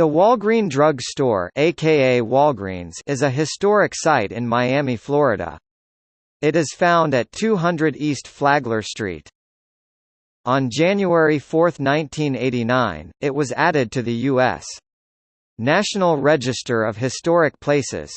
The Walgreen Drug Store aka Walgreens is a historic site in Miami, Florida. It is found at 200 East Flagler Street. On January 4, 1989, it was added to the U.S. National Register of Historic Places.